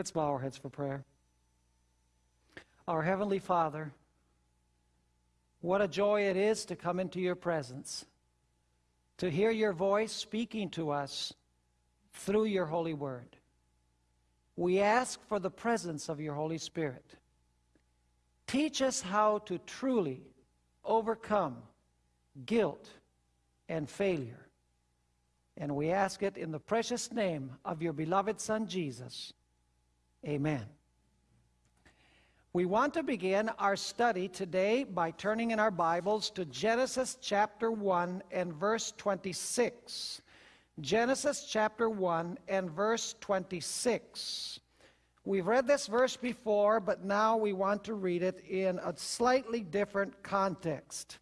Let's bow our heads for prayer. Our Heavenly Father, what a joy it is to come into your presence, to hear your voice speaking to us through your holy word. We ask for the presence of your Holy Spirit. Teach us how to truly overcome guilt and failure. And we ask it in the precious name of your beloved Son, Jesus. Amen. We want to begin our study today by turning in our Bibles to Genesis chapter 1 and verse 26. Genesis chapter 1 and verse 26. We've read this verse before, but now we want to read it in a slightly different context.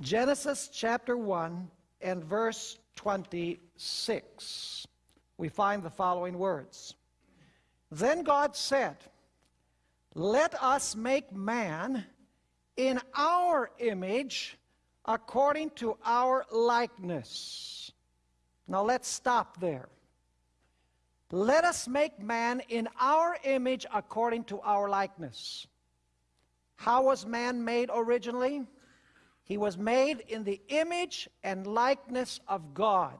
Genesis chapter 1 and verse 26. We find the following words. Then God said, let us make man in our image according to our likeness. Now let's stop there. Let us make man in our image according to our likeness. How was man made originally? He was made in the image and likeness of God.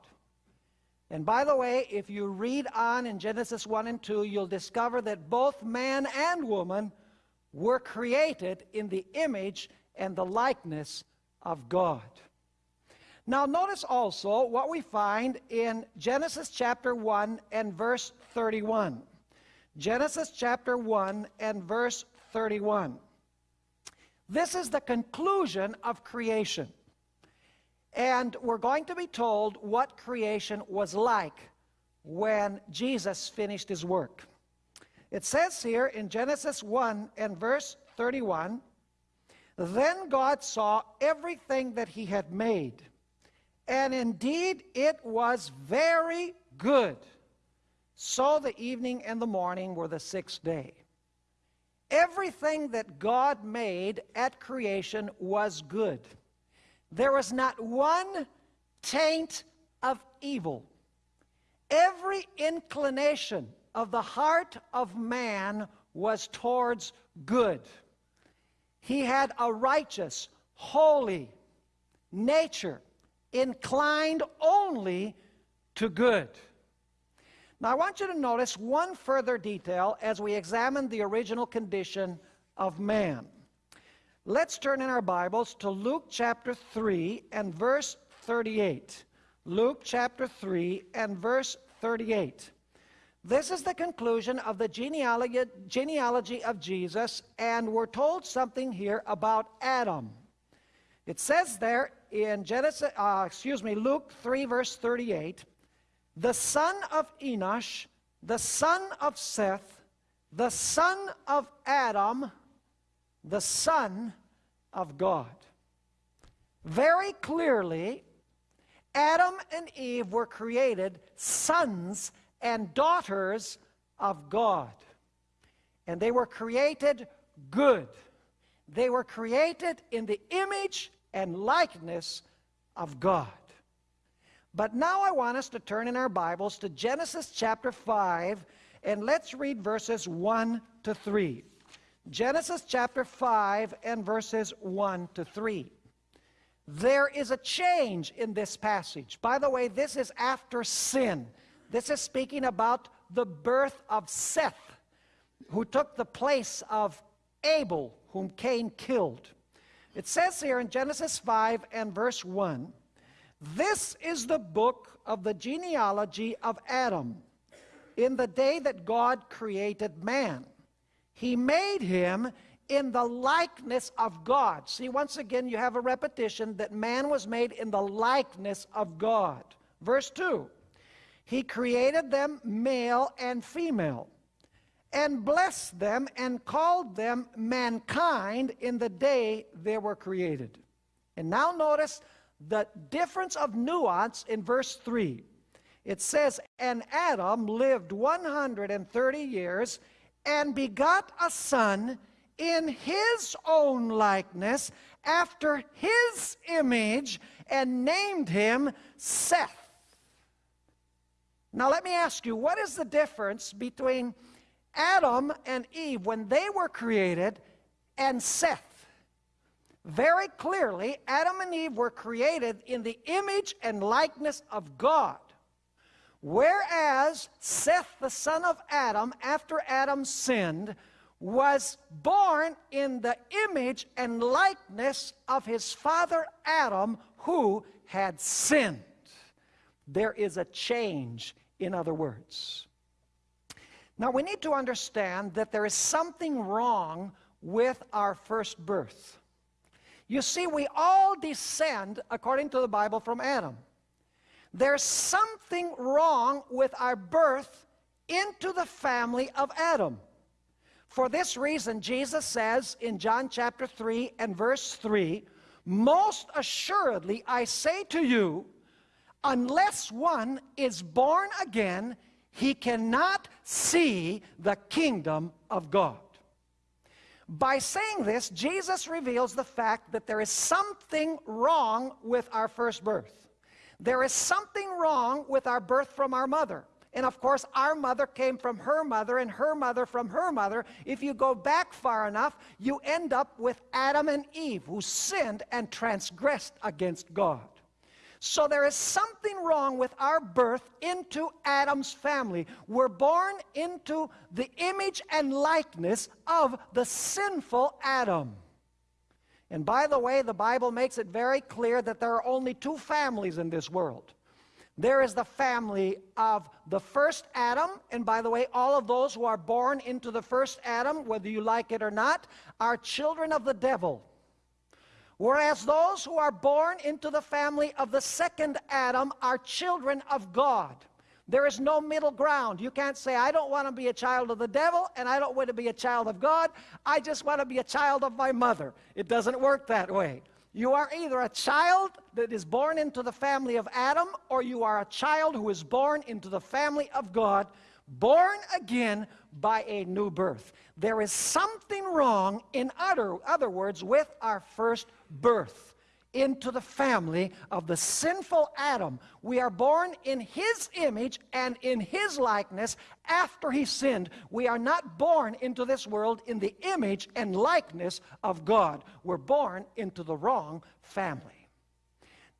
And by the way, if you read on in Genesis 1 and 2, you'll discover that both man and woman were created in the image and the likeness of God. Now, notice also what we find in Genesis chapter 1 and verse 31. Genesis chapter 1 and verse 31. This is the conclusion of creation. And we're going to be told what creation was like when Jesus finished his work. It says here in Genesis 1 and verse 31, Then God saw everything that he had made, and indeed it was very good. So the evening and the morning were the sixth day. Everything that God made at creation was good. There was not one taint of evil. Every inclination of the heart of man was towards good. He had a righteous, holy nature, inclined only to good. Now, I want you to notice one further detail as we examine the original condition of man. Let's turn in our Bibles to Luke chapter 3 and verse 38. Luke chapter 3 and verse 38. This is the conclusion of the genealogy, of Jesus, and we're told something here about Adam. It says there in Genesis, uh, excuse me, Luke 3 verse 38, the son of Enosh, the son of Seth, the son of Adam, the Son of God. Very clearly, Adam and Eve were created sons and daughters of God. And they were created good. They were created in the image and likeness of God. But now I want us to turn in our Bibles to Genesis chapter 5, and let's read verses 1 to 3. Genesis chapter 5 and verses 1 to 3. There is a change in this passage. By the way, this is after sin. This is speaking about the birth of Seth, who took the place of Abel, whom Cain killed. It says here in Genesis 5 and verse 1 This is the book of the genealogy of Adam in the day that God created man. He made him in the likeness of God. See, once again, you have a repetition that man was made in the likeness of God. Verse 2 He created them male and female, and blessed them and called them mankind in the day they were created. And now notice the difference of nuance in verse 3. It says, And Adam lived 130 years and begot a son in his own likeness, after his image, and named him Seth. Now, let me ask you what is the difference between Adam and Eve when they were created and Seth? Very clearly, Adam and Eve were created in the image and likeness of God. Whereas Seth, the son of Adam, after Adam sinned, was born in the image and likeness of his father Adam, who had sinned. There is a change, in other words. Now, we need to understand that there is something wrong with our first birth. You see, we all descend, according to the Bible, from Adam. There's something wrong with our birth into the family of Adam. For this reason, Jesus says in John chapter 3 and verse 3 Most assuredly I say to you, unless one is born again, he cannot see the kingdom of God. By saying this, Jesus reveals the fact that there is something wrong with our first birth. There is something wrong with our birth from our mother. And of course, our mother came from her mother, and her mother from her mother. If you go back far enough, you end up with Adam and Eve, who sinned and transgressed against God. So there is something wrong with our birth into Adam's family. We're born into the image and likeness of the sinful Adam. And by the way, the Bible makes it very clear that there are only two families in this world. There is the family of the first Adam, and by the way, all of those who are born into the first Adam, whether you like it or not, are children of the devil. Whereas those who are born into the family of the second Adam are children of God. There is no middle ground. You can't say, I don't want to be a child of the devil and I don't want to be a child of God. I just want to be a child of my mother. It doesn't work that way. You are either a child that is born into the family of Adam or you are a child who is born into the family of God, born again by a new birth. There is something wrong, in other, other words, with our first birth into the family of the sinful Adam. We are born in his image and in his likeness after he sinned. We are not born into this world in the image and likeness of God. We're born into the wrong family.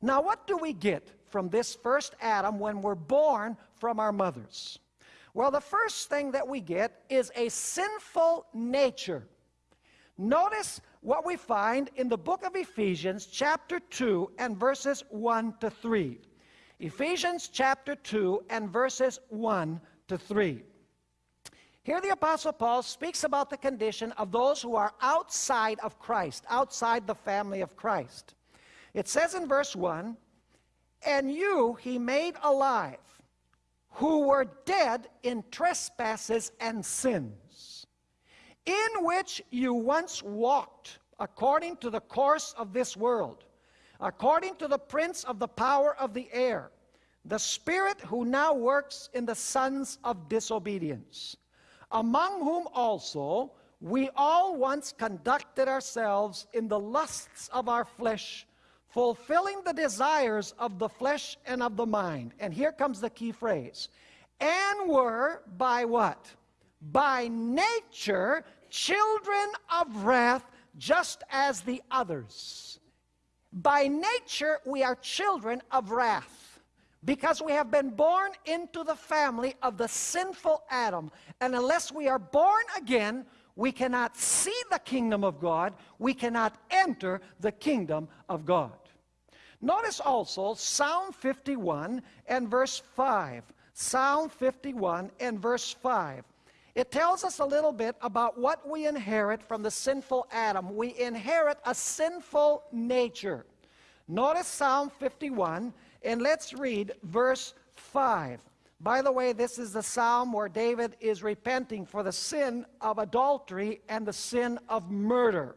Now, what do we get from this first Adam when we're born from our mothers? Well, the first thing that we get is a sinful nature. Notice what we find in the book of Ephesians, chapter 2, and verses 1 to 3. Ephesians chapter 2 and verses 1 to 3. Here, the Apostle Paul speaks about the condition of those who are outside of Christ, outside the family of Christ. It says in verse 1 And you he made alive, who were dead in trespasses and sins in which you once walked according to the course of this world, according to the prince of the power of the air, the spirit who now works in the sons of disobedience, among whom also we all once conducted ourselves in the lusts of our flesh, fulfilling the desires of the flesh and of the mind. And here comes the key phrase and were by what? By nature children of wrath just as the others. By nature, we are children of wrath because we have been born into the family of the sinful Adam. And unless we are born again, we cannot see the kingdom of God, we cannot enter the kingdom of God. Notice also Psalm 51 and verse 5. Psalm 51 and verse 5. It tells us a little bit about what we inherit from the sinful Adam. We inherit a sinful nature. Notice Psalm 51, and let's read verse 5. By the way, this is the psalm where David is repenting for the sin of adultery and the sin of murder.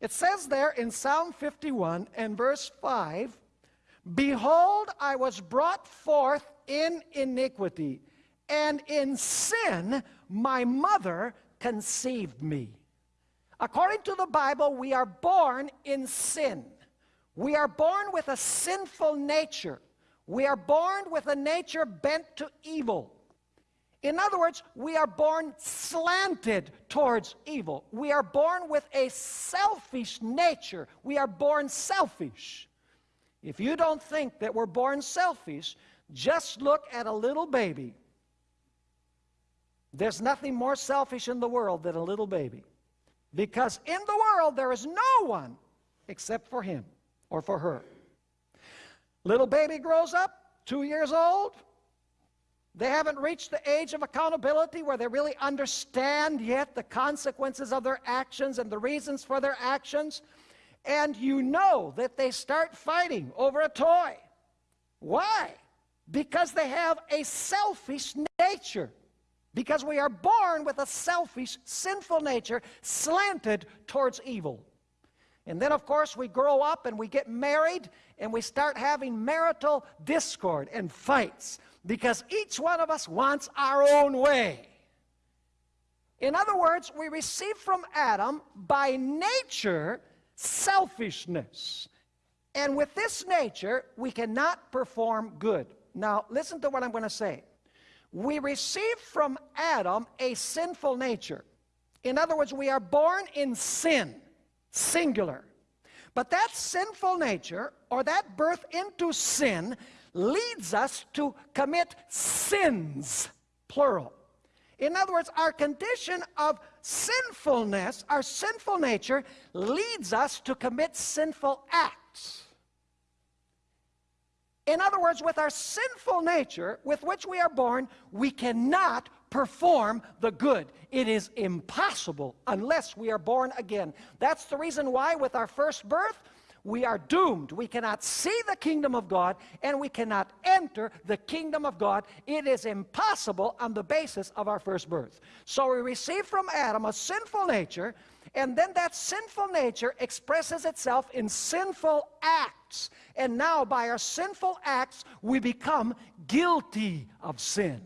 It says there in Psalm 51 and verse 5 Behold, I was brought forth in iniquity, and in sin my mother conceived me. According to the Bible, we are born in sin. We are born with a sinful nature. We are born with a nature bent to evil. In other words, we are born slanted towards evil. We are born with a selfish nature. We are born selfish. If you don't think that we're born selfish, just look at a little baby. There's nothing more selfish in the world than a little baby. Because in the world there is no one except for him or for her. Little baby grows up, two years old. They haven't reached the age of accountability where they really understand yet the consequences of their actions and the reasons for their actions. And you know that they start fighting over a toy. Why? Because they have a selfish nature. Because we are born with a selfish, sinful nature slanted towards evil. And then, of course, we grow up and we get married and we start having marital discord and fights because each one of us wants our own way. In other words, we receive from Adam by nature selfishness. And with this nature, we cannot perform good. Now, listen to what I'm going to say. We receive from Adam a sinful nature. In other words, we are born in sin, singular. But that sinful nature, or that birth into sin, leads us to commit sins, plural. In other words, our condition of sinfulness, our sinful nature, leads us to commit sinful acts. In other words, with our sinful nature with which we are born, we cannot perform the good. It is impossible unless we are born again. That's the reason why, with our first birth, we are doomed. We cannot see the kingdom of God and we cannot enter the kingdom of God. It is impossible on the basis of our first birth. So we receive from Adam a sinful nature, and then that sinful nature expresses itself in sinful acts. And now, by our sinful acts, we become guilty of sin.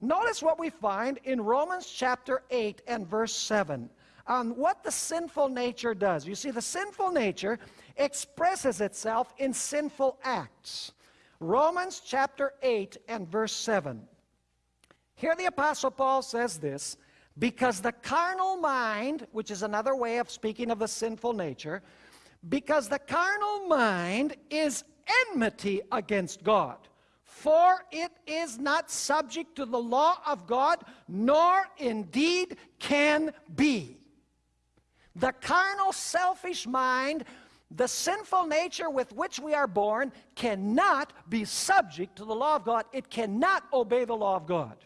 Notice what we find in Romans chapter 8 and verse 7 on what the sinful nature does. You see, the sinful nature expresses itself in sinful acts. Romans chapter 8 and verse 7. Here the Apostle Paul says this because the carnal mind, which is another way of speaking of the sinful nature, because the carnal mind is enmity against God. For it is not subject to the law of God, nor indeed can be. The carnal, selfish mind the sinful nature with which we are born cannot be subject to the law of God. It cannot obey the law of God.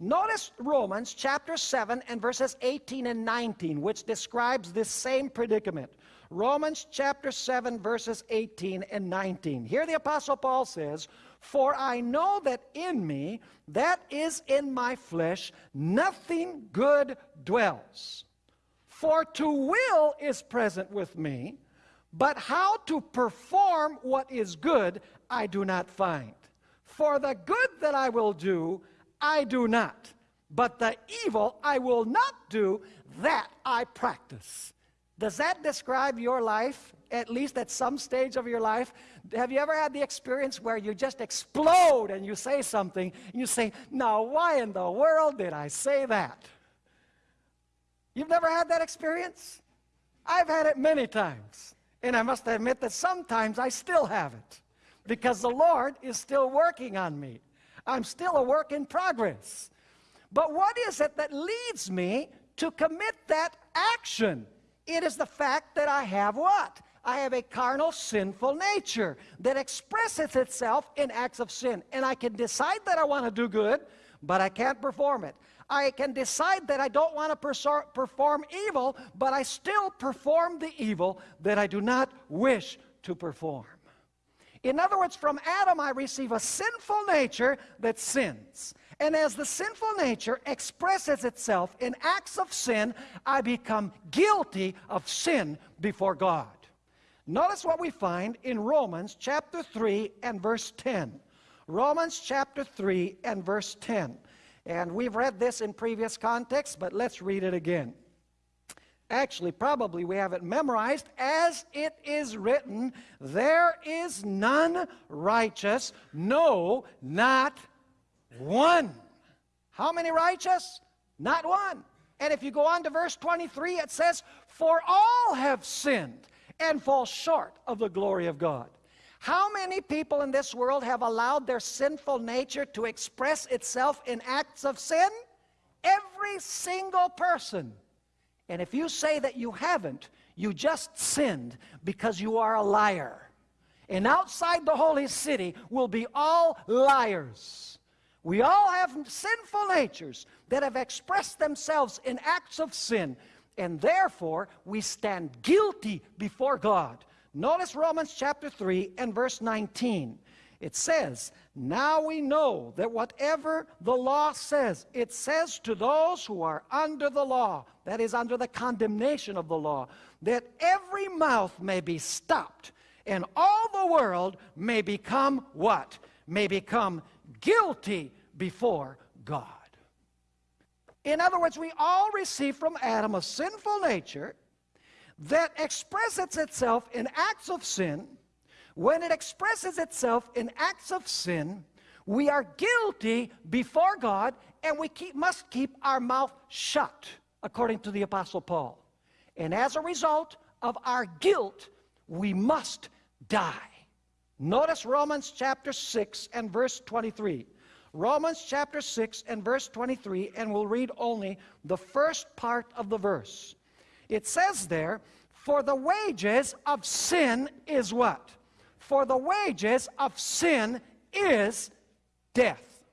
Notice Romans chapter 7 and verses 18 and 19, which describes this same predicament. Romans chapter 7, verses 18 and 19. Here the Apostle Paul says, For I know that in me, that is in my flesh, nothing good dwells. For to will is present with me but how to perform what is good, I do not find. For the good that I will do, I do not. But the evil I will not do, that I practice. Does that describe your life, at least at some stage of your life? Have you ever had the experience where you just explode and you say something, and you say, Now, why in the world did I say that? You've never had that experience? I've had it many times. And I must admit that sometimes I still have it because the Lord is still working on me. I'm still a work in progress. But what is it that leads me to commit that action? It is the fact that I have what? I have a carnal, sinful nature that expresses itself in acts of sin. And I can decide that I want to do good, but I can't perform it. I can decide that I don't want to perform evil, but I still perform the evil that I do not wish to perform. In other words, from Adam I receive a sinful nature that sins. And as the sinful nature expresses itself in acts of sin, I become guilty of sin before God. Notice what we find in Romans chapter 3 and verse 10. Romans chapter 3 and verse 10. And we've read this in previous contexts, but let's read it again. Actually, probably we have it memorized as it is written, There is none righteous, no, not one. How many righteous? Not one. And if you go on to verse 23, it says, For all have sinned and fall short of the glory of God. How many people in this world have allowed their sinful nature to express itself in acts of sin? Every single person. And if you say that you haven't, you just sinned because you are a liar. And outside the holy city will be all liars. We all have sinful natures that have expressed themselves in acts of sin, and therefore we stand guilty before God. Notice Romans chapter 3 and verse 19. It says, Now we know that whatever the law says, it says to those who are under the law, that is, under the condemnation of the law, that every mouth may be stopped, and all the world may become what? May become guilty before God. In other words, we all receive from Adam a sinful nature that expresses itself in acts of sin. When it expresses itself in acts of sin, we are guilty before God and we keep, must keep our mouth shut, according to the Apostle Paul. And as a result of our guilt, we must die. Notice Romans chapter 6 and verse 23. Romans chapter 6 and verse 23, and we'll read only the first part of the verse. It says there, For the wages of sin is what? For the wages of sin is death.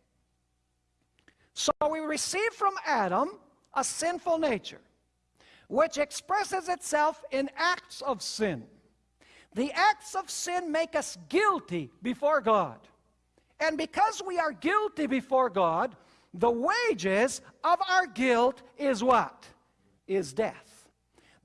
So we receive from Adam a sinful nature, which expresses itself in acts of sin. The acts of sin make us guilty before God. And because we are guilty before God, the wages of our guilt is what? Is death.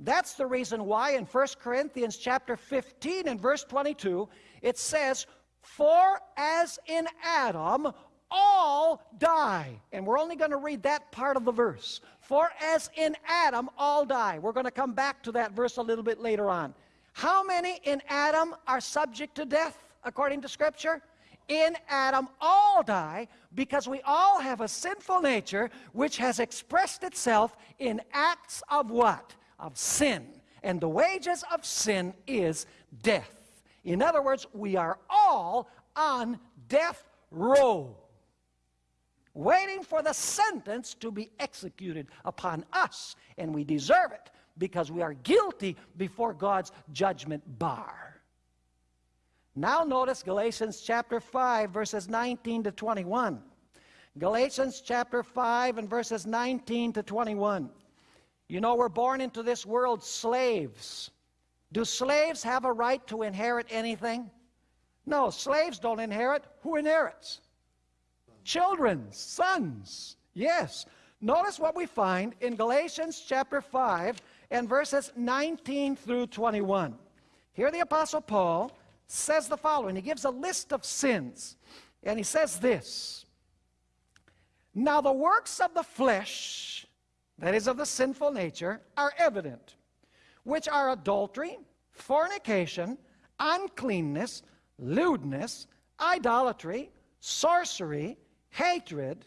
That's the reason why in 1 Corinthians chapter 15 and verse 22, it says, For as in Adam all die. And we're only going to read that part of the verse. For as in Adam all die. We're going to come back to that verse a little bit later on. How many in Adam are subject to death according to Scripture? in Adam all die because we all have a sinful nature which has expressed itself in acts of what? Of sin. And the wages of sin is death. In other words, we are all on death row, waiting for the sentence to be executed upon us. And we deserve it because we are guilty before God's judgment bar. Now notice Galatians chapter 5, verses 19 to 21. Galatians chapter 5 and verses 19 to 21. You know, we're born into this world slaves. Do slaves have a right to inherit anything? No, slaves don't inherit. Who inherits? Children, sons. Yes. Notice what we find in Galatians chapter 5 and verses 19 through 21. Here the Apostle Paul says the following. He gives a list of sins. And he says this Now the works of the flesh, that is of the sinful nature, are evident, which are adultery, fornication, uncleanness, lewdness, idolatry, sorcery, hatred,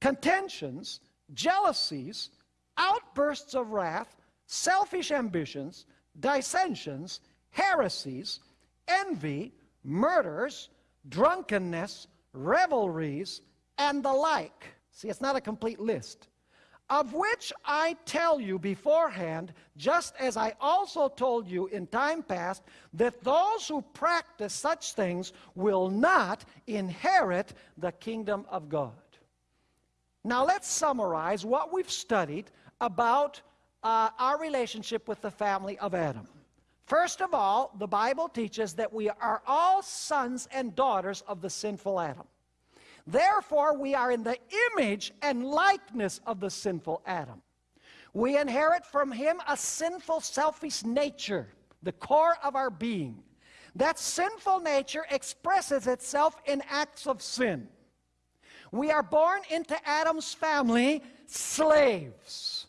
contentions, jealousies, outbursts of wrath, selfish ambitions, dissensions, heresies, envy, murders, drunkenness, revelries, and the like. See, it's not a complete list. Of which I tell you beforehand, just as I also told you in time past, that those who practice such things will not inherit the kingdom of God. Now let's summarize what we've studied about uh, our relationship with the family of Adam. First of all, the Bible teaches that we are all sons and daughters of the sinful Adam. Therefore, we are in the image and likeness of the sinful Adam. We inherit from him a sinful, selfish nature, the core of our being. That sinful nature expresses itself in acts of sin. We are born into Adam's family slaves.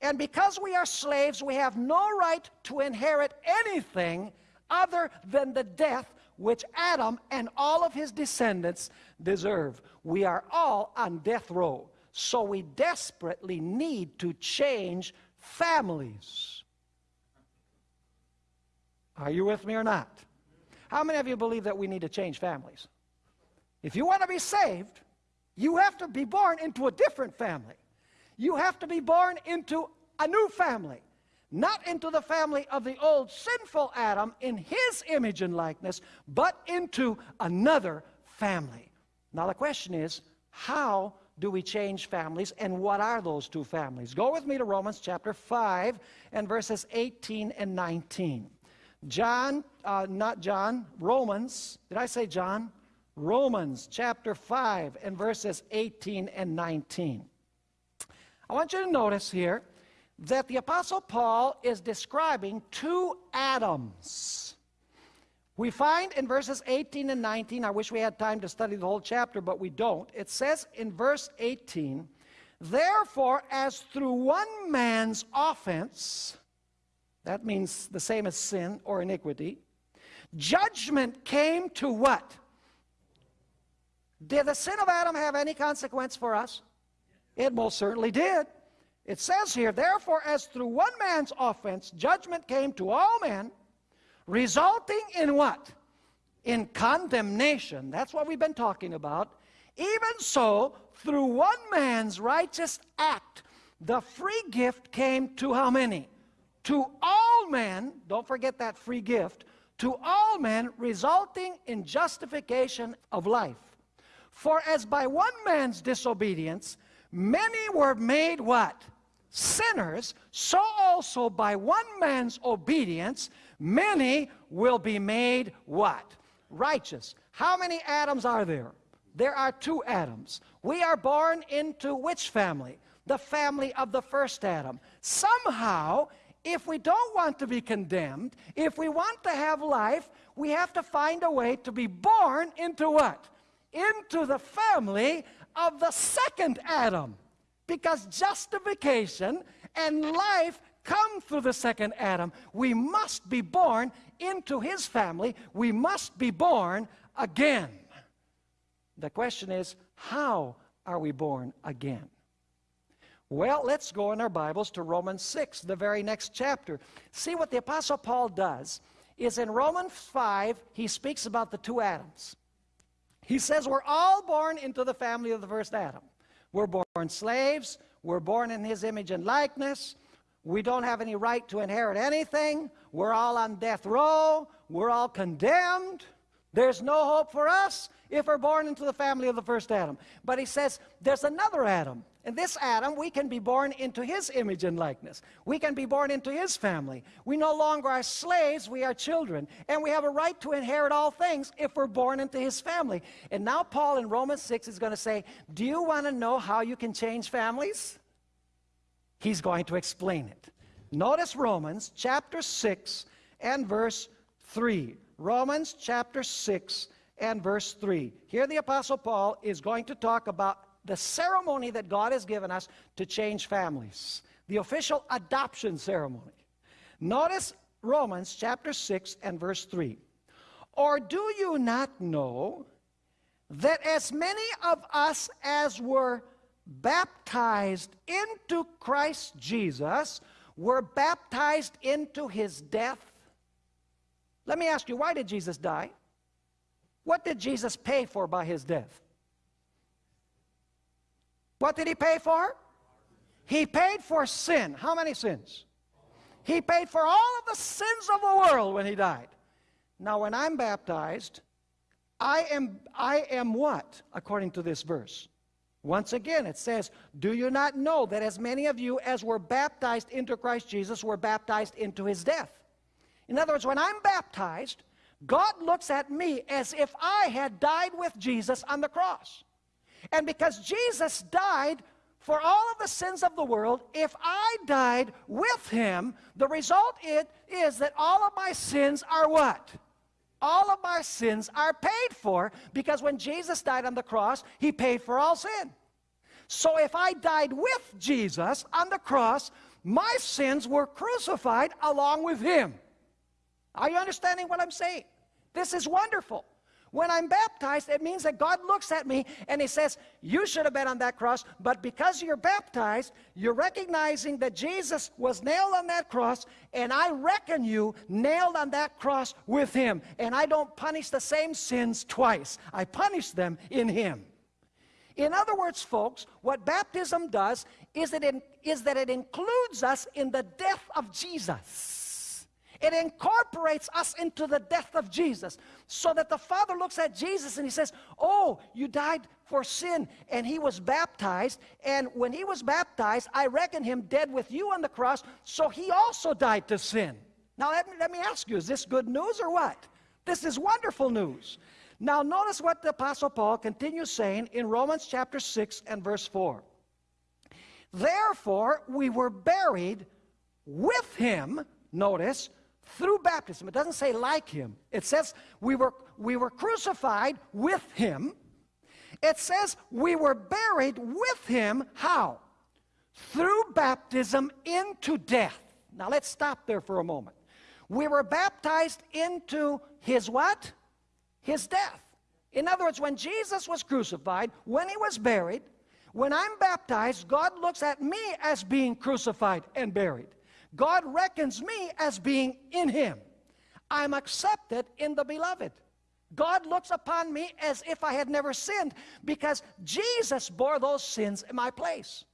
And because we are slaves, we have no right to inherit anything other than the death which Adam and all of his descendants deserve. We are all on death row. So we desperately need to change families. Are you with me or not? How many of you believe that we need to change families? If you want to be saved, you have to be born into a different family. You have to be born into a new family, not into the family of the old sinful Adam in his image and likeness, but into another family. Now, the question is how do we change families and what are those two families? Go with me to Romans chapter 5 and verses 18 and 19. John, uh, not John, Romans, did I say John? Romans chapter 5 and verses 18 and 19. I want you to notice here that the Apostle Paul is describing two Adams. We find in verses 18 and 19, I wish we had time to study the whole chapter, but we don't. It says in verse 18, Therefore, as through one man's offense, that means the same as sin or iniquity, judgment came to what? Did the sin of Adam have any consequence for us? It most certainly did. It says here, therefore, as through one man's offense, judgment came to all men, resulting in what? In condemnation. That's what we've been talking about. Even so, through one man's righteous act, the free gift came to how many? To all men, don't forget that free gift, to all men, resulting in justification of life. For as by one man's disobedience, many were made what? Sinners, so also by one man's obedience, many will be made what? Righteous. How many Adams are there? There are two Adams. We are born into which family? The family of the first Adam. Somehow, if we don't want to be condemned, if we want to have life, we have to find a way to be born into what? Into the family of the second Adam. Because justification and life come through the second Adam. We must be born into his family. We must be born again. The question is, how are we born again? Well, let's go in our Bibles to Romans 6, the very next chapter. See what the Apostle Paul does is in Romans 5, he speaks about the two Adams. He says we're all born into the family of the first Adam. We're born slaves, we're born in his image and likeness. We don't have any right to inherit anything. We're all on death row. We're all condemned. There's no hope for us if we're born into the family of the first Adam. But he says there's another Adam. And this Adam, we can be born into his image and likeness. We can be born into his family. We no longer are slaves, we are children. And we have a right to inherit all things if we're born into his family. And now Paul in Romans 6 is going to say, Do you want to know how you can change families? He's going to explain it. Notice Romans chapter 6 and verse 3. Romans chapter 6 and verse 3. Here the Apostle Paul is going to talk about the ceremony that God has given us to change families, the official adoption ceremony. Notice Romans chapter 6 and verse 3. Or do you not know that as many of us as were baptized into Christ Jesus were baptized into his death? Let me ask you, why did Jesus die? What did Jesus pay for by his death? What did he pay for? He paid for sin. How many sins? He paid for all of the sins of the world when he died. Now, when I'm baptized, I am, I am what, according to this verse? Once again, it says, Do you not know that as many of you as were baptized into Christ Jesus were baptized into his death? In other words, when I'm baptized, God looks at me as if I had died with Jesus on the cross. And because Jesus died for all of the sins of the world, if I died with him, the result it is that all of my sins are what? All of our sins are paid for because when Jesus died on the cross, he paid for all sin. So if I died with Jesus on the cross, my sins were crucified along with him. Are you understanding what I'm saying? This is wonderful. When I'm baptized, it means that God looks at me and He says, You should have been on that cross, but because you're baptized, you're recognizing that Jesus was nailed on that cross, and I reckon you nailed on that cross with Him. And I don't punish the same sins twice, I punish them in Him. In other words, folks, what baptism does is, it in, is that it includes us in the death of Jesus. It incorporates us into the death of Jesus so that the Father looks at Jesus and he says, Oh, you died for sin. And he was baptized. And when he was baptized, I reckon him dead with you on the cross. So he also died to sin. Now, let me, let me ask you, is this good news or what? This is wonderful news. Now, notice what the Apostle Paul continues saying in Romans chapter 6 and verse 4. Therefore, we were buried with him, notice, through baptism. It doesn't say like him. It says we were, we were crucified with him. It says we were buried with him. How? Through baptism into death. Now let's stop there for a moment. We were baptized into his what? His death. In other words, when Jesus was crucified, when he was buried, when I'm baptized, God looks at me as being crucified and buried. God reckons me as being in him. I'm accepted in the beloved. God looks upon me as if I had never sinned because Jesus bore those sins in my place.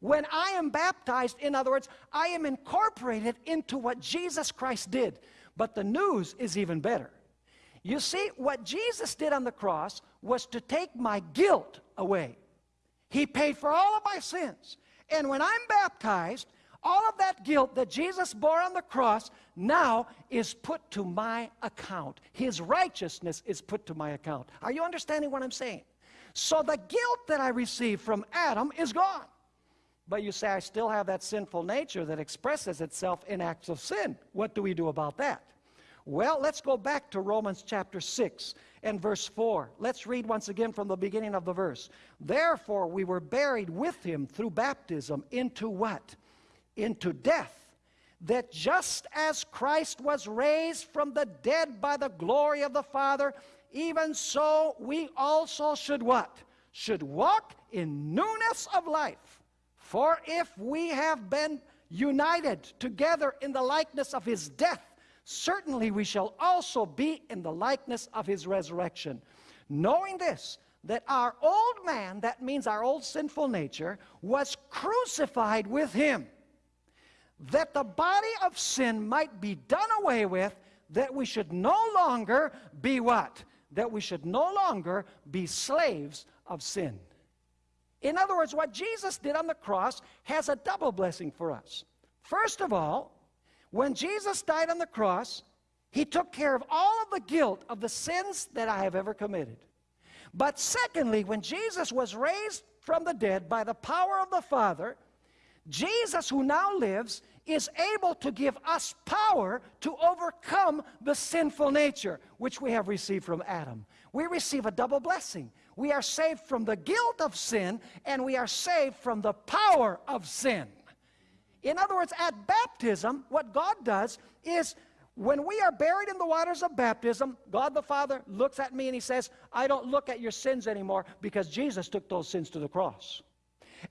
When I am baptized, in other words, I am incorporated into what Jesus Christ did. But the news is even better. You see, what Jesus did on the cross was to take my guilt away. He paid for all of my sins. And when I'm baptized, all of that guilt that Jesus bore on the cross now is put to my account. His righteousness is put to my account. Are you understanding what I'm saying? So the guilt that I received from Adam is gone. But you say, I still have that sinful nature that expresses itself in acts of sin. What do we do about that? Well, let's go back to Romans chapter 6 and verse 4. Let's read once again from the beginning of the verse. Therefore, we were buried with him through baptism into what? Into death, that just as Christ was raised from the dead by the glory of the Father, even so we also should what? Should walk in newness of life. For if we have been united together in the likeness of his death, certainly we shall also be in the likeness of his resurrection. Knowing this, that our old man, that means our old sinful nature, was crucified with him that the body of sin might be done away with, that we should no longer be what? That we should no longer be slaves of sin. In other words, what Jesus did on the cross has a double blessing for us. First of all, when Jesus died on the cross, he took care of all of the guilt of the sins that I have ever committed. But secondly, when Jesus was raised from the dead by the power of the Father, Jesus, who now lives, is able to give us power to overcome the sinful nature which we have received from Adam. We receive a double blessing. We are saved from the guilt of sin, and we are saved from the power of sin. In other words, at baptism, what God does is when we are buried in the waters of baptism, God the Father looks at me and He says, I don't look at your sins anymore because Jesus took those sins to the cross.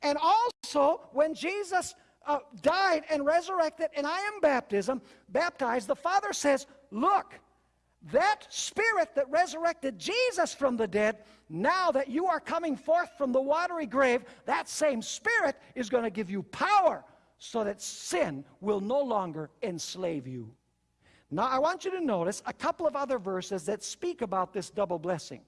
And also, when Jesus uh, died and resurrected, and I am baptism, baptized, the Father says, Look, that spirit that resurrected Jesus from the dead, now that you are coming forth from the watery grave, that same spirit is going to give you power so that sin will no longer enslave you. Now, I want you to notice a couple of other verses that speak about this double blessing.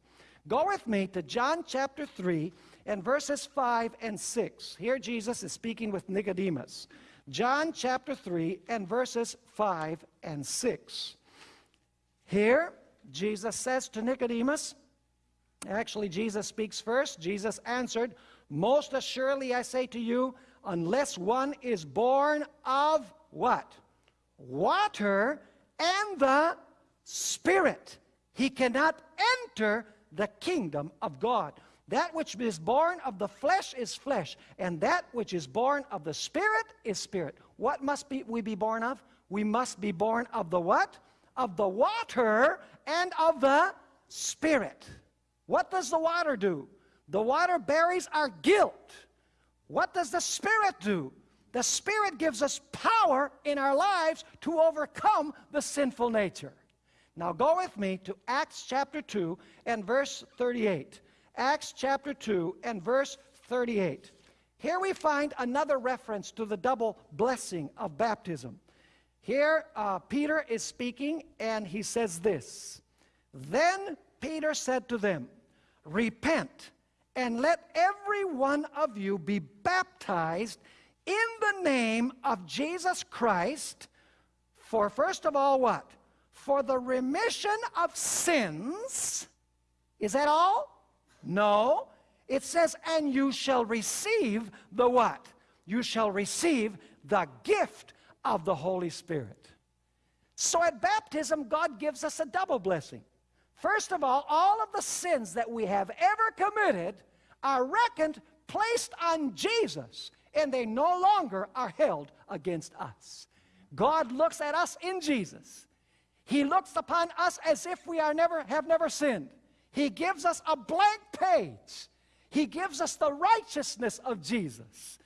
Go with me to John chapter 3 and verses 5 and 6. Here Jesus is speaking with Nicodemus. John chapter 3 and verses 5 and 6. Here, Jesus says to Nicodemus, actually, Jesus speaks first. Jesus answered, Most assuredly I say to you, unless one is born of what? Water and the Spirit, he cannot enter the kingdom of God. That which is born of the flesh is flesh, and that which is born of the Spirit is spirit. What must be, we be born of? We must be born of the what? Of the water and of the Spirit. What does the water do? The water buries our guilt. What does the Spirit do? The Spirit gives us power in our lives to overcome the sinful nature. Now go with me to Acts chapter 2 and verse 38. Acts chapter 2 and verse 38. Here we find another reference to the double blessing of baptism. Here, uh, Peter is speaking, and he says this Then Peter said to them, Repent, and let every one of you be baptized in the name of Jesus Christ, for first of all, what? For the remission of sins. Is that all? No. It says, and you shall receive the what? You shall receive the gift of the Holy Spirit. So at baptism, God gives us a double blessing. First of all, all of the sins that we have ever committed are reckoned, placed on Jesus, and they no longer are held against us. God looks at us in Jesus. He looks upon us as if we are never, have never sinned. He gives us a blank page. He gives us the righteousness of Jesus.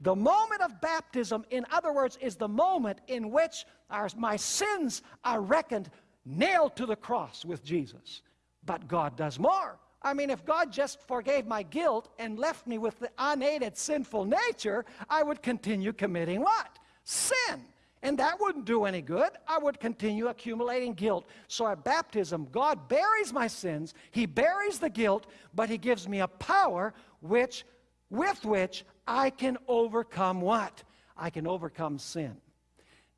The moment of baptism, in other words, is the moment in which our, my sins are reckoned nailed to the cross with Jesus. But God does more. I mean, if God just forgave my guilt and left me with the unaided sinful nature, I would continue committing what? Sin. And that wouldn't do any good. I would continue accumulating guilt. So at baptism, God buries my sins, He buries the guilt, but He gives me a power which, with which I can overcome what? I can overcome sin.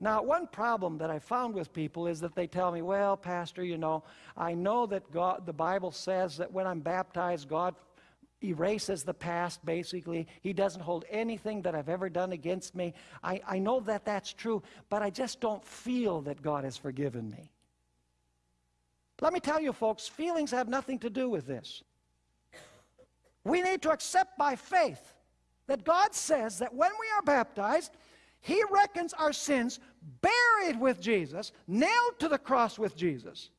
Now, one problem that I found with people is that they tell me, well, Pastor, you know, I know that God, the Bible says that when I'm baptized, God erases the past, basically. He doesn't hold anything that I've ever done against me. I, I know that that's true, but I just don't feel that God has forgiven me. Let me tell you, folks, feelings have nothing to do with this. We need to accept by faith that God says that when we are baptized, he reckons our sins buried with Jesus, nailed to the cross with Jesus,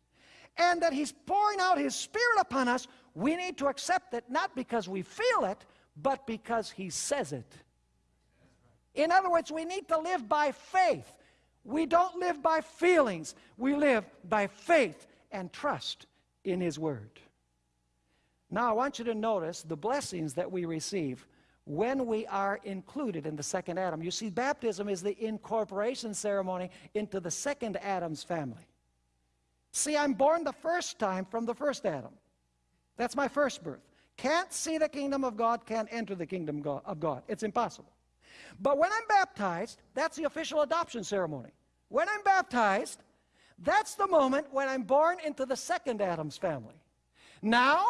and that He's pouring out His Spirit upon us. We need to accept it not because we feel it, but because He says it. In other words, we need to live by faith. We don't live by feelings, we live by faith and trust in His Word. Now, I want you to notice the blessings that we receive when we are included in the second Adam. You see, baptism is the incorporation ceremony into the second Adam's family. See, I'm born the first time from the first Adam. That's my first birth. Can't see the kingdom of God, can't enter the kingdom of God. It's impossible. But when I'm baptized, that's the official adoption ceremony. When I'm baptized, that's the moment when I'm born into the second Adam's family. Now,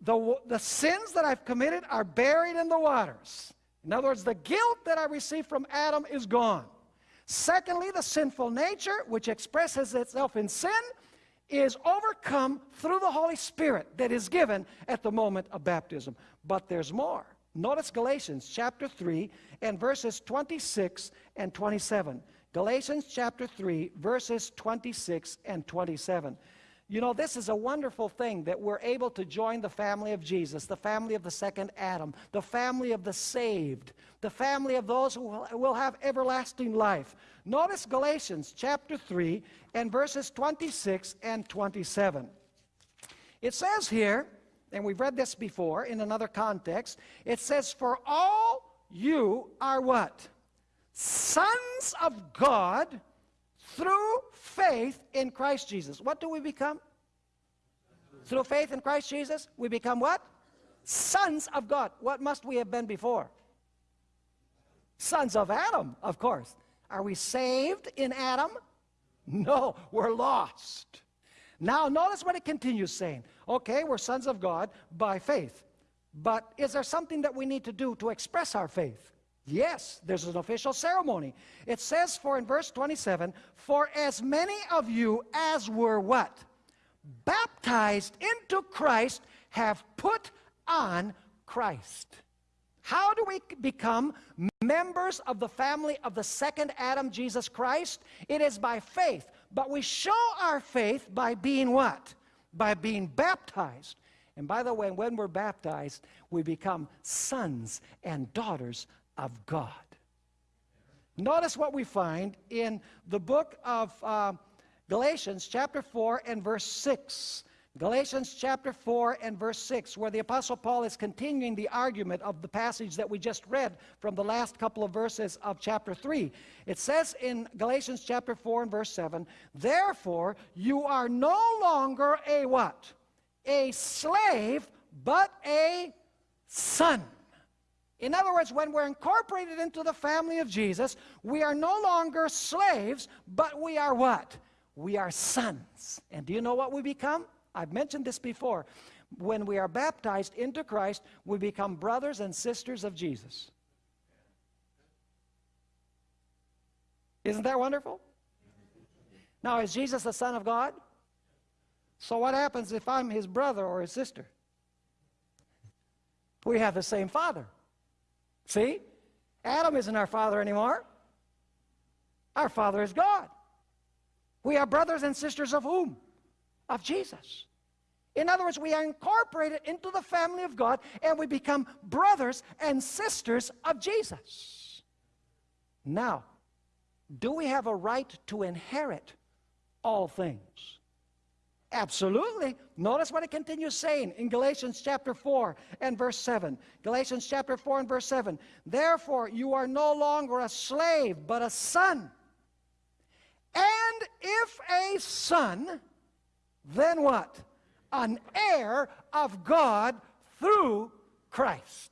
the, the sins that I've committed are buried in the waters. In other words, the guilt that I received from Adam is gone. Secondly, the sinful nature, which expresses itself in sin, is overcome through the Holy Spirit that is given at the moment of baptism. But there's more. Notice Galatians chapter 3 and verses 26 and 27. Galatians chapter 3, verses 26 and 27. You know, this is a wonderful thing that we're able to join the family of Jesus, the family of the second Adam, the family of the saved, the family of those who will have everlasting life. Notice Galatians chapter 3 and verses 26 and 27. It says here, and we've read this before in another context, it says, For all you are what? Sons of God through faith in Christ Jesus. What do we become? Through faith in Christ Jesus, we become what? Sons of God. What must we have been before? Sons of Adam, of course. Are we saved in Adam? No, we're lost. Now, notice what it continues saying. Okay, we're sons of God by faith. But is there something that we need to do to express our faith? Yes, there's an official ceremony. It says for in verse 27, for as many of you as were what? Baptized into Christ have put on Christ. How do we become members of the family of the second Adam, Jesus Christ? It is by faith. But we show our faith by being what? By being baptized. And by the way, when we're baptized, we become sons and daughters of God. Notice what we find in the book of uh, Galatians, chapter 4, and verse 6. Galatians chapter 4 and verse 6, where the Apostle Paul is continuing the argument of the passage that we just read from the last couple of verses of chapter 3. It says in Galatians chapter 4 and verse 7, Therefore you are no longer a what? A slave, but a son. In other words, when we're incorporated into the family of Jesus, we are no longer slaves, but we are what? We are sons. And do you know what we become? I've mentioned this before. When we are baptized into Christ, we become brothers and sisters of Jesus. Isn't that wonderful? Now, is Jesus the Son of God? So, what happens if I'm his brother or his sister? We have the same father. See? Adam isn't our father anymore. Our father is God. We are brothers and sisters of whom? of Jesus. In other words, we are incorporated into the family of God and we become brothers and sisters of Jesus. Now, do we have a right to inherit all things? Absolutely. Notice what it continues saying in Galatians chapter 4 and verse 7. Galatians chapter 4 and verse 7. Therefore, you are no longer a slave, but a son. And if a son, then what? An heir of God through Christ.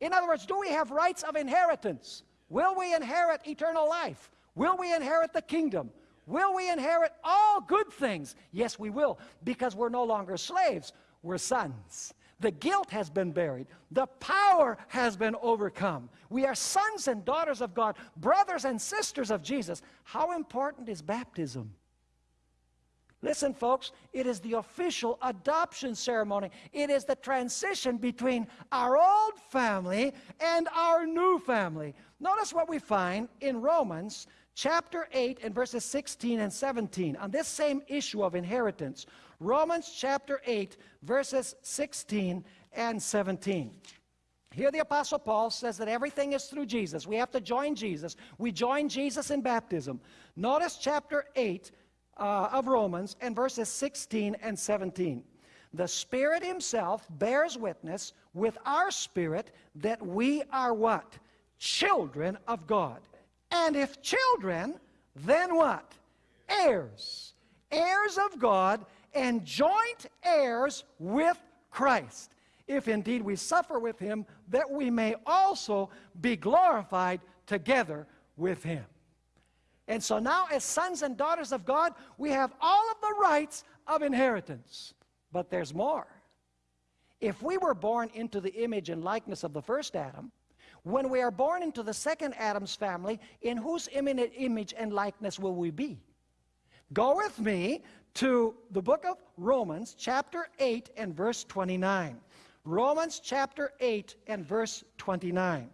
In other words, do we have rights of inheritance? Will we inherit eternal life? Will we inherit the kingdom? Will we inherit all good things? Yes, we will, because we're no longer slaves, we're sons. The guilt has been buried. The power has been overcome. We are sons and daughters of God, brothers and sisters of Jesus. How important is baptism? Listen, folks, it is the official adoption ceremony. It is the transition between our old family and our new family. Notice what we find in Romans chapter 8 and verses 16 and 17 on this same issue of inheritance. Romans chapter 8, verses 16 and 17. Here the Apostle Paul says that everything is through Jesus. We have to join Jesus. We join Jesus in baptism. Notice chapter 8, uh, of Romans and verses 16 and 17. The Spirit Himself bears witness with our spirit that we are what? Children of God. And if children, then what? Heirs. Heirs of God and joint heirs with Christ. If indeed we suffer with Him, that we may also be glorified together with Him. And so now, as sons and daughters of God, we have all of the rights of inheritance. But there's more. If we were born into the image and likeness of the first Adam, when we are born into the second Adam's family, in whose imminent image and likeness will we be? Go with me to the book of Romans, chapter 8 and verse 29. Romans chapter 8 and verse 29.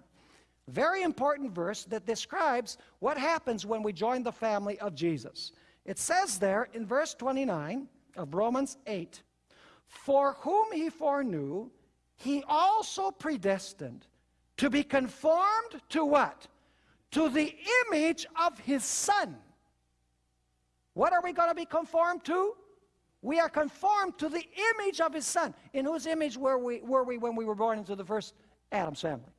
Very important verse that describes what happens when we join the family of Jesus. It says there in verse 29 of Romans 8, For whom he foreknew, he also predestined to be conformed to what? To the image of his Son. What are we going to be conformed to? We are conformed to the image of his Son. In whose image were we, were we when we were born into the first Adam's family?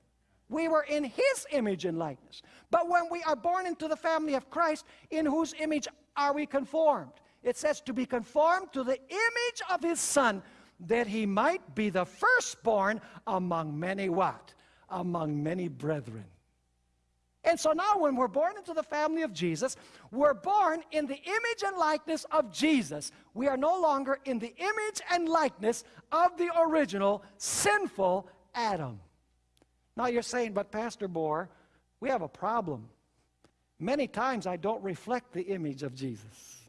We were in his image and likeness. But when we are born into the family of Christ, in whose image are we conformed? It says to be conformed to the image of his son, that he might be the firstborn among many what? Among many brethren. And so now when we're born into the family of Jesus, we're born in the image and likeness of Jesus. We are no longer in the image and likeness of the original sinful Adam. Now you're saying, but Pastor Bohr, we have a problem. Many times I don't reflect the image of Jesus.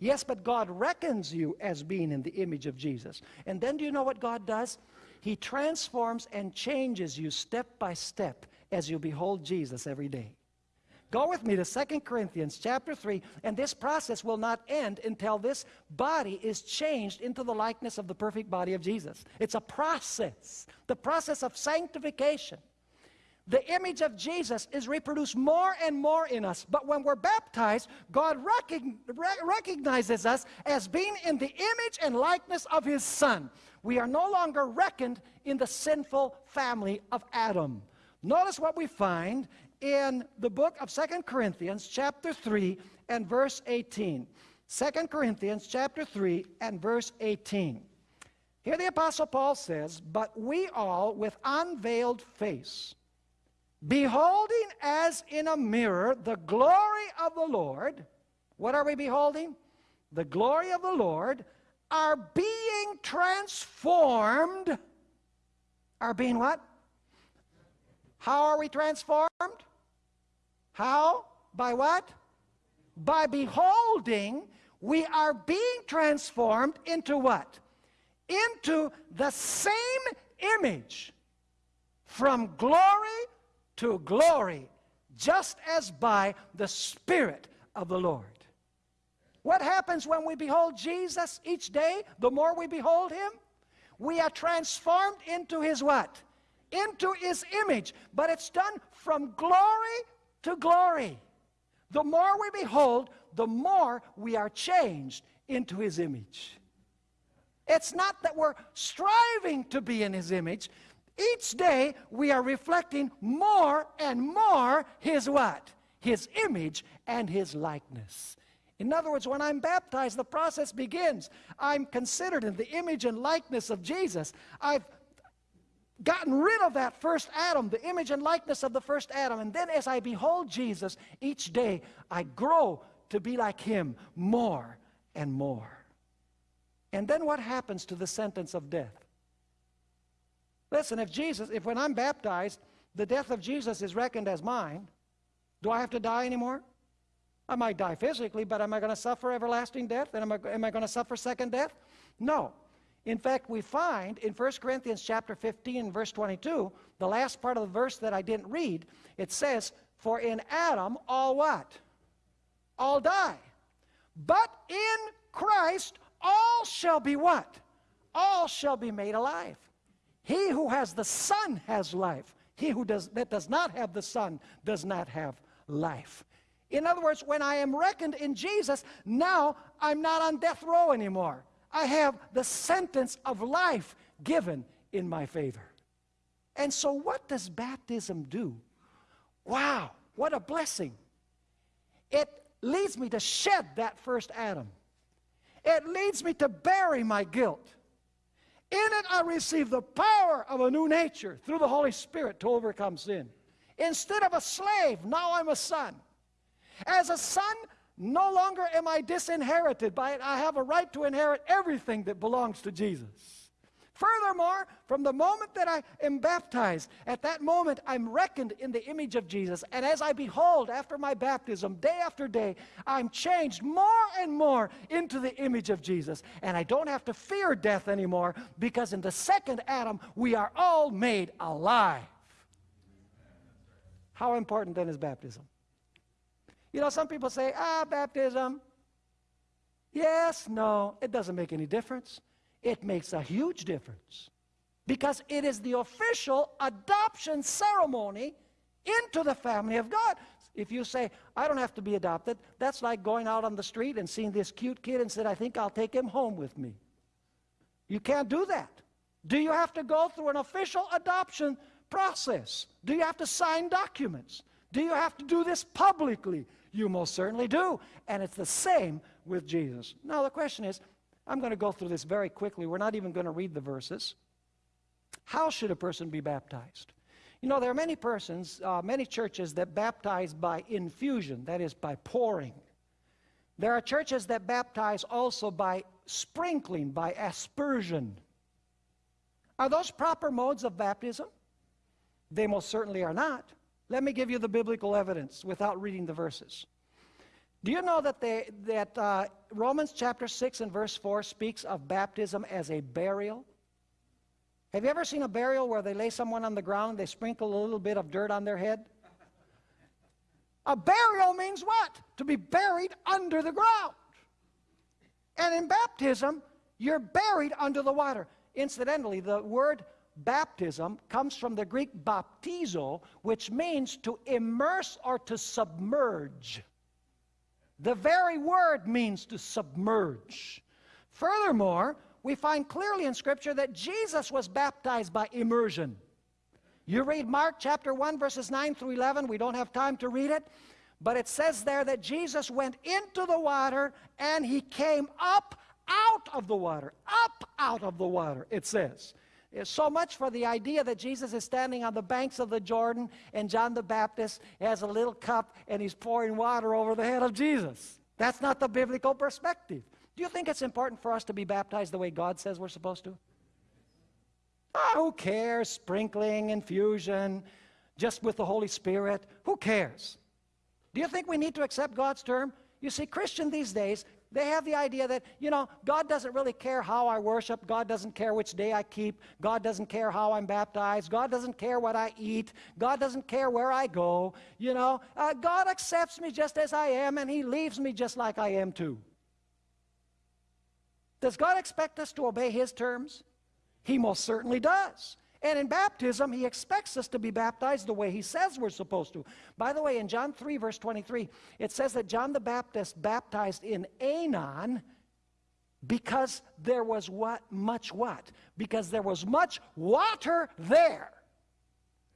Yes, but God reckons you as being in the image of Jesus. And then do you know what God does? He transforms and changes you step by step as you behold Jesus every day. Go with me to 2 Corinthians chapter 3, and this process will not end until this body is changed into the likeness of the perfect body of Jesus. It's a process, the process of sanctification. The image of Jesus is reproduced more and more in us. But when we're baptized, God recognizes us as being in the image and likeness of His Son. We are no longer reckoned in the sinful family of Adam. Notice what we find in the book of Second Corinthians chapter 3 and verse 18. 2 Corinthians chapter 3 and verse 18. Here the Apostle Paul says, But we all with unveiled face, beholding as in a mirror the glory of the Lord, what are we beholding? The glory of the Lord, are being transformed. Are being what? How are we transformed? How? By what? By beholding, we are being transformed into what? Into the same image from glory to glory, just as by the Spirit of the Lord. What happens when we behold Jesus each day? The more we behold Him, we are transformed into His what? Into His image. But it's done from glory to glory. The more we behold, the more we are changed into His image. It's not that we're striving to be in His image. Each day we are reflecting more and more His what? His image and His likeness. In other words, when I'm baptized, the process begins. I'm considered in the image and likeness of Jesus. I've gotten rid of that first Adam, the image and likeness of the first Adam. And then as I behold Jesus, each day I grow to be like him more and more. And then what happens to the sentence of death? Listen, if Jesus, if when I'm baptized, the death of Jesus is reckoned as mine, do I have to die anymore? I might die physically, but am I going to suffer everlasting death? And am I, am I going to suffer second death? No. In fact, we find in 1 Corinthians chapter 15, verse 22, the last part of the verse that I didn't read, it says, For in Adam all what? All die. But in Christ all shall be what? All shall be made alive. He who has the Son has life. He who does, that does not have the Son does not have life. In other words, when I am reckoned in Jesus, now I'm not on death row anymore. I have the sentence of life given in my favor. And so, what does baptism do? Wow, what a blessing! It leads me to shed that first Adam, it leads me to bury my guilt. In it, I receive the power of a new nature through the Holy Spirit to overcome sin. Instead of a slave, now I'm a son. As a son, no longer am I disinherited by it. I have a right to inherit everything that belongs to Jesus. Furthermore, from the moment that I am baptized, at that moment I'm reckoned in the image of Jesus. And as I behold after my baptism, day after day, I'm changed more and more into the image of Jesus. And I don't have to fear death anymore because in the second Adam, we are all made alive. How important then is baptism? You know, some people say, ah, baptism. Yes, no, it doesn't make any difference. It makes a huge difference because it is the official adoption ceremony into the family of God. If you say, I don't have to be adopted, that's like going out on the street and seeing this cute kid and said, I think I'll take him home with me. You can't do that. Do you have to go through an official adoption process? Do you have to sign documents? Do you have to do this publicly? You most certainly do. And it's the same with Jesus. Now, the question is I'm going to go through this very quickly. We're not even going to read the verses. How should a person be baptized? You know, there are many persons, uh, many churches that baptize by infusion, that is, by pouring. There are churches that baptize also by sprinkling, by aspersion. Are those proper modes of baptism? They most certainly are not. Let me give you the biblical evidence without reading the verses. Do you know that, they, that uh, Romans chapter 6 and verse 4 speaks of baptism as a burial? Have you ever seen a burial where they lay someone on the ground they sprinkle a little bit of dirt on their head? A burial means what? To be buried under the ground. And in baptism, you're buried under the water. Incidentally, the word baptism comes from the Greek baptizo, which means to immerse or to submerge. The very word means to submerge. Furthermore, we find clearly in Scripture that Jesus was baptized by immersion. You read Mark chapter 1, verses 9 through 11. We don't have time to read it. But it says there that Jesus went into the water and he came up out of the water. Up out of the water, it says. So much for the idea that Jesus is standing on the banks of the Jordan and John the Baptist has a little cup and he's pouring water over the head of Jesus. That's not the biblical perspective. Do you think it's important for us to be baptized the way God says we're supposed to? Oh, who cares? Sprinkling, infusion, just with the Holy Spirit. Who cares? Do you think we need to accept God's term? You see, Christian these days, they have the idea that, you know, God doesn't really care how I worship. God doesn't care which day I keep. God doesn't care how I'm baptized. God doesn't care what I eat. God doesn't care where I go. You know, uh, God accepts me just as I am and He leaves me just like I am too. Does God expect us to obey His terms? He most certainly does. And in baptism, he expects us to be baptized the way he says we're supposed to. By the way, in John 3, verse 23, it says that John the Baptist baptized in Aenon because there was what? Much what? Because there was much water there.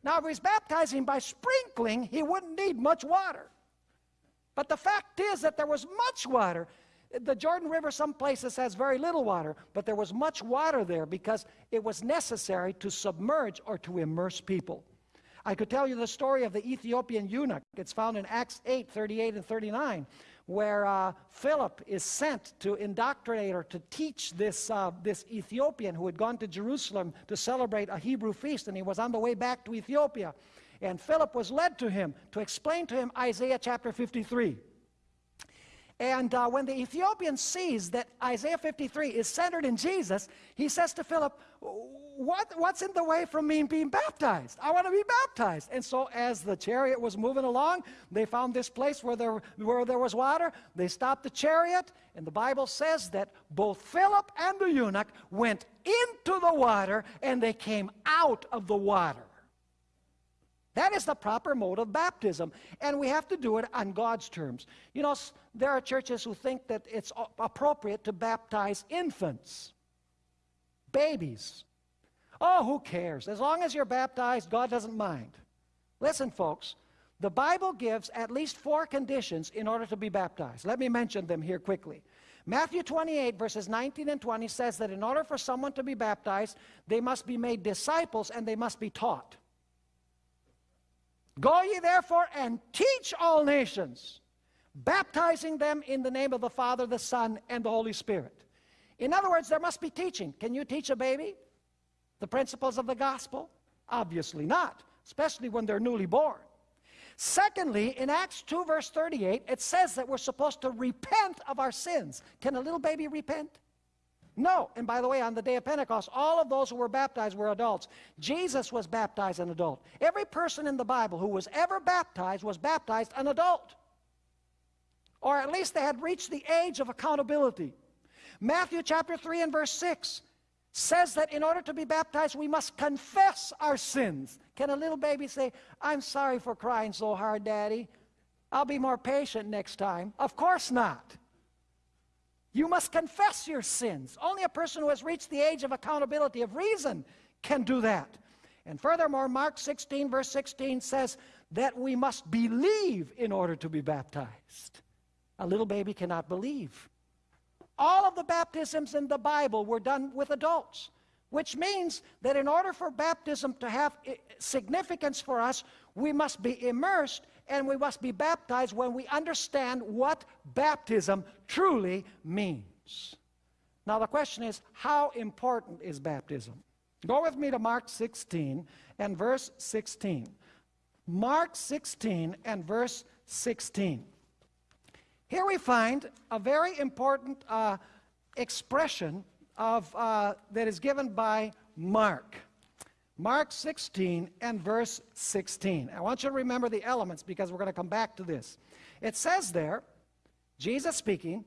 Now, if he's baptizing by sprinkling, he wouldn't need much water. But the fact is that there was much water. The Jordan River, some places, has very little water, but there was much water there because it was necessary to submerge or to immerse people. I could tell you the story of the Ethiopian eunuch. It's found in Acts 8 38 and 39, where uh, Philip is sent to indoctrinate or to teach this, uh, this Ethiopian who had gone to Jerusalem to celebrate a Hebrew feast, and he was on the way back to Ethiopia. And Philip was led to him to explain to him Isaiah chapter 53. And uh, when the Ethiopian sees that Isaiah 53 is centered in Jesus, he says to Philip, what, What's in the way from me being baptized? I want to be baptized. And so, as the chariot was moving along, they found this place where there, where there was water. They stopped the chariot, and the Bible says that both Philip and the eunuch went into the water and they came out of the water. That is the proper mode of baptism, and we have to do it on God's terms. You know, there are churches who think that it's appropriate to baptize infants, babies. Oh, who cares? As long as you're baptized, God doesn't mind. Listen, folks, the Bible gives at least four conditions in order to be baptized. Let me mention them here quickly. Matthew 28, verses 19 and 20 says that in order for someone to be baptized, they must be made disciples and they must be taught. Go ye therefore and teach all nations, baptizing them in the name of the Father, the Son, and the Holy Spirit. In other words, there must be teaching. Can you teach a baby the principles of the gospel? Obviously not, especially when they're newly born. Secondly, in Acts 2, verse 38, it says that we're supposed to repent of our sins. Can a little baby repent? No. And by the way, on the day of Pentecost, all of those who were baptized were adults. Jesus was baptized an adult. Every person in the Bible who was ever baptized was baptized an adult. Or at least they had reached the age of accountability. Matthew chapter 3 and verse 6 says that in order to be baptized, we must confess our sins. Can a little baby say, I'm sorry for crying so hard, Daddy? I'll be more patient next time. Of course not. You must confess your sins. Only a person who has reached the age of accountability of reason can do that. And furthermore, Mark 16, verse 16 says that we must believe in order to be baptized. A little baby cannot believe. All of the baptisms in the Bible were done with adults, which means that in order for baptism to have significance for us, we must be immersed and we must be baptized when we understand what baptism truly means. Now, the question is how important is baptism? Go with me to Mark 16 and verse 16. Mark 16 and verse 16. Here we find a very important uh, expression of, uh, that is given by Mark. Mark 16 and verse 16. I want you to remember the elements because we're going to come back to this. It says there, Jesus speaking,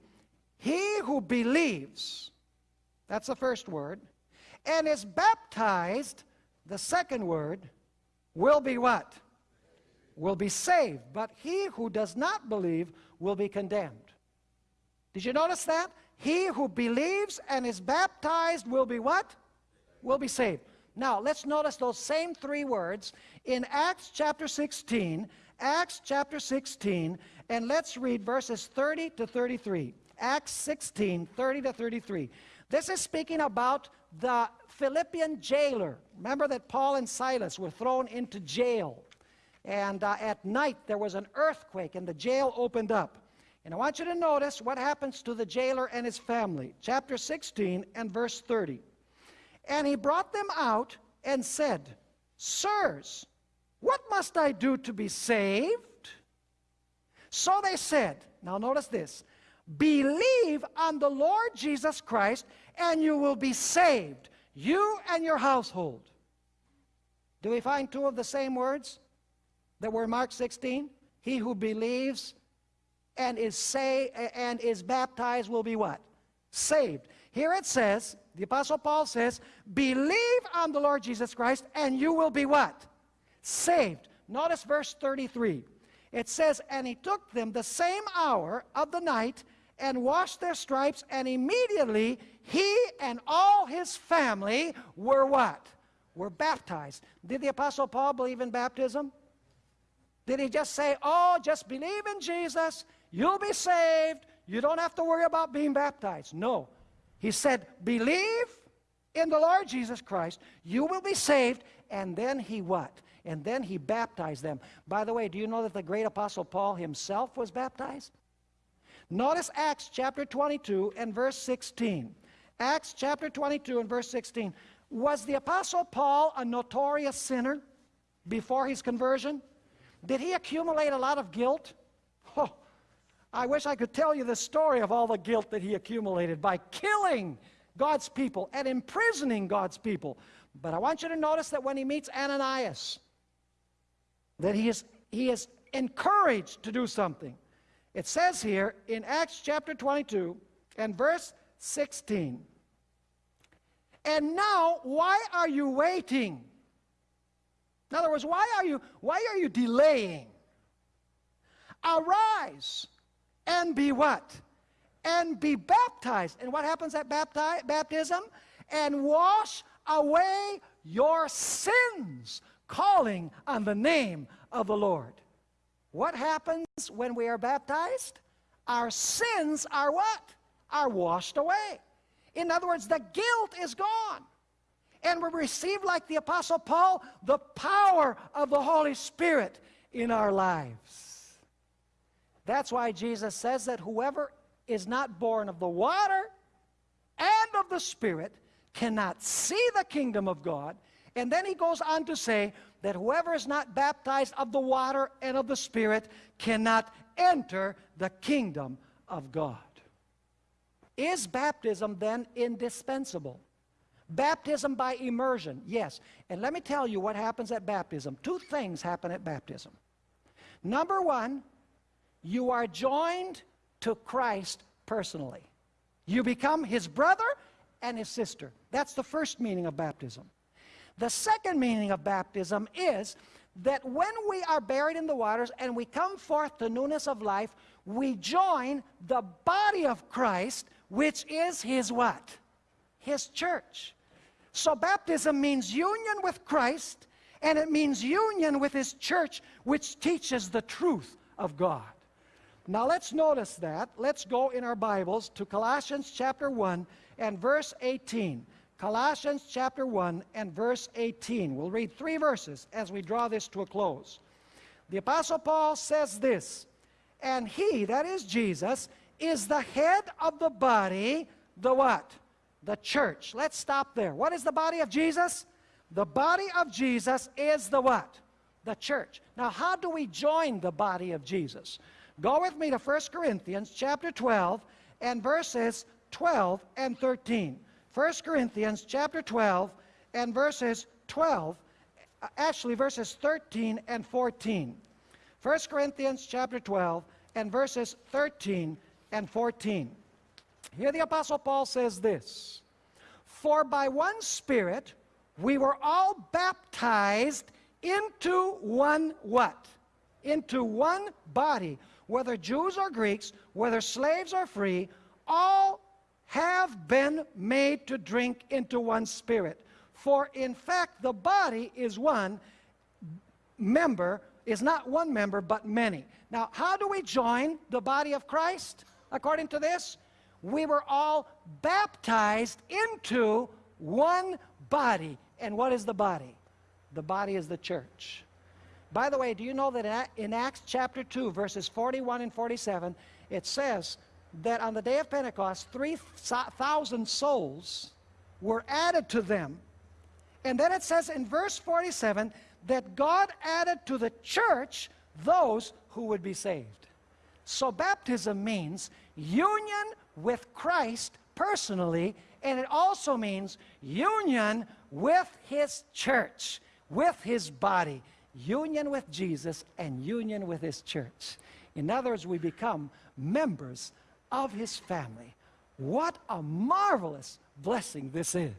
He who believes, that's the first word, and is baptized, the second word, will be what? Will be saved. But he who does not believe will be condemned. Did you notice that? He who believes and is baptized will be what? Will be saved. Now, let's notice those same three words in Acts chapter 16. Acts chapter 16, and let's read verses 30 to 33. Acts 16, 30 to 33. This is speaking about the Philippian jailer. Remember that Paul and Silas were thrown into jail. And uh, at night there was an earthquake and the jail opened up. And I want you to notice what happens to the jailer and his family. Chapter 16 and verse 30. And he brought them out and said, Sirs, what must I do to be saved? So they said, now notice this, believe on the Lord Jesus Christ and you will be saved, you and your household. Do we find two of the same words that were Mark 16? He who believes and is say and is baptized will be what? Saved. Here it says, the Apostle Paul says, believe on the Lord Jesus Christ and you will be what? Saved. Notice verse 33. It says, and he took them the same hour of the night and washed their stripes, and immediately he and all his family were what? Were baptized. Did the Apostle Paul believe in baptism? Did he just say, oh, just believe in Jesus You'll be saved. You don't have to worry about being baptized. No. He said, believe in the Lord Jesus Christ. You will be saved. And then he what? And then he baptized them. By the way, do you know that the great apostle Paul himself was baptized? Notice Acts chapter 22 and verse 16. Acts chapter 22 and verse 16. Was the apostle Paul a notorious sinner before his conversion? Did he accumulate a lot of guilt? I wish I could tell you the story of all the guilt that he accumulated by killing God's people and imprisoning God's people. But I want you to notice that when he meets Ananias, that he is, he is encouraged to do something. It says here in Acts chapter 22 and verse 16, And now, why are you waiting? In other words, why are you, why are you delaying? Arise and be what? And be baptized. And what happens at bapti- baptism? And wash away your sins, calling on the name of the Lord. What happens when we are baptized? Our sins are what? Are washed away. In other words, the guilt is gone. And we receive, like the Apostle Paul, the power of the Holy Spirit in our lives. That's why Jesus says that whoever is not born of the water and of the Spirit cannot see the kingdom of God. And then he goes on to say that whoever is not baptized of the water and of the Spirit cannot enter the kingdom of God. Is baptism then indispensable? Baptism by immersion, yes. And let me tell you what happens at baptism. Two things happen at baptism. Number one, you are joined to Christ personally. You become his brother and his sister. That's the first meaning of baptism. The second meaning of baptism is that when we are buried in the waters and we come forth to newness of life, we join the body of Christ, which is his what? His church. So baptism means union with Christ, and it means union with his church, which teaches the truth of God. Now let's notice that. Let's go in our Bibles to Colossians chapter 1 and verse 18. Colossians chapter 1 and verse 18. We'll read three verses as we draw this to a close. The Apostle Paul says this, and he, that is Jesus, is the head of the body, the what? The church. Let's stop there. What is the body of Jesus? The body of Jesus is the what? The church. Now, how do we join the body of Jesus? Go with me to 1 Corinthians chapter 12 and verses 12 and 13. 1 Corinthians chapter 12 and verses 12, uh, actually verses 13 and 14. 1 Corinthians chapter 12 and verses 13 and 14. Here the Apostle Paul says this For by one Spirit we were all baptized into one what? Into one body, whether Jews or Greeks, whether slaves or free, all have been made to drink into one spirit. For in fact, the body is one member, is not one member, but many. Now, how do we join the body of Christ according to this? We were all baptized into one body. And what is the body? The body is the church. By the way, do you know that in Acts chapter 2, verses 41 and 47, it says that on the day of Pentecost, 3,000 souls were added to them. And then it says in verse 47 that God added to the church those who would be saved. So baptism means union with Christ personally, and it also means union with his church, with his body, union with Jesus and union with his church. In others, we become members of his family. What a marvelous blessing this is.